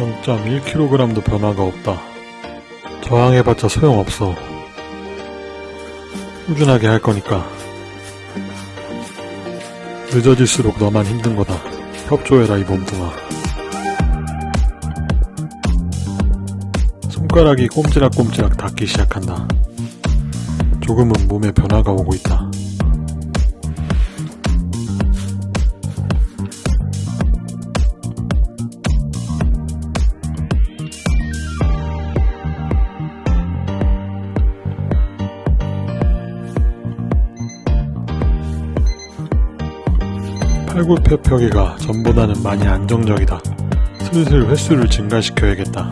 0.1kg도 변화가 없다. 저항해봤자 소용없어. 꾸준하게 할 거니까. 늦어질수록 너만 힘든 거다. 협조해라 이 몸뚱아. 손가락이 꼼지락꼼지락 닿기 시작한다. 조금은 몸에 변화가 오고 있다. 팔굽혀 펴기가 전보다는 많이 안정적이다. 슬슬 횟수를 증가시켜야겠다.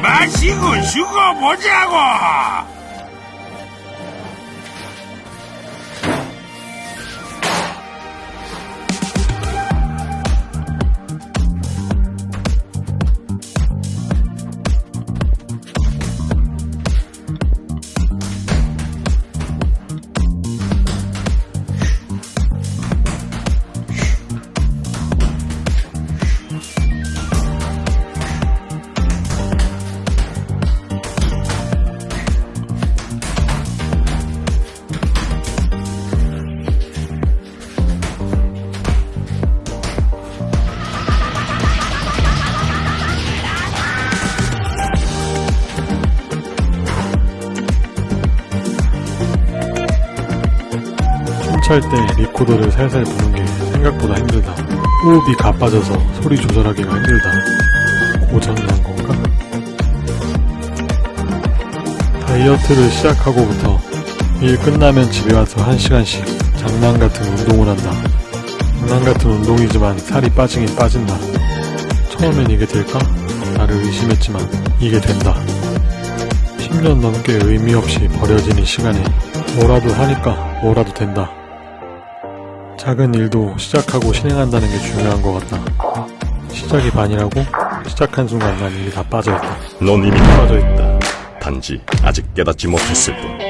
마시고 죽어보자고! 찰 때 리코더를 살살 부는 게 생각보다 힘들다. 호흡이 가빠져서 소리 조절하기가 힘들다. 고장난 건가? 다이어트를 시작하고부터 일 끝나면 집에 와서 한시간씩 장난 같은 운동을 한다. 장난 같은 운동이지만 살이 빠지긴 빠진다. 처음엔 이게 될까? 나를 의심했지만 이게 된다. 10년 넘게 의미 없이 버려지는 시간에 뭐라도 하니까 뭐라도 된다. 작은 일도 시작하고 실행한다는 게 중요한 것 같다. 시작이 반이라고? 시작한 순간 난 이미 다 빠져있다. 넌 이미 빠져 있다. 단지 아직 깨닫지 못했을 뿐.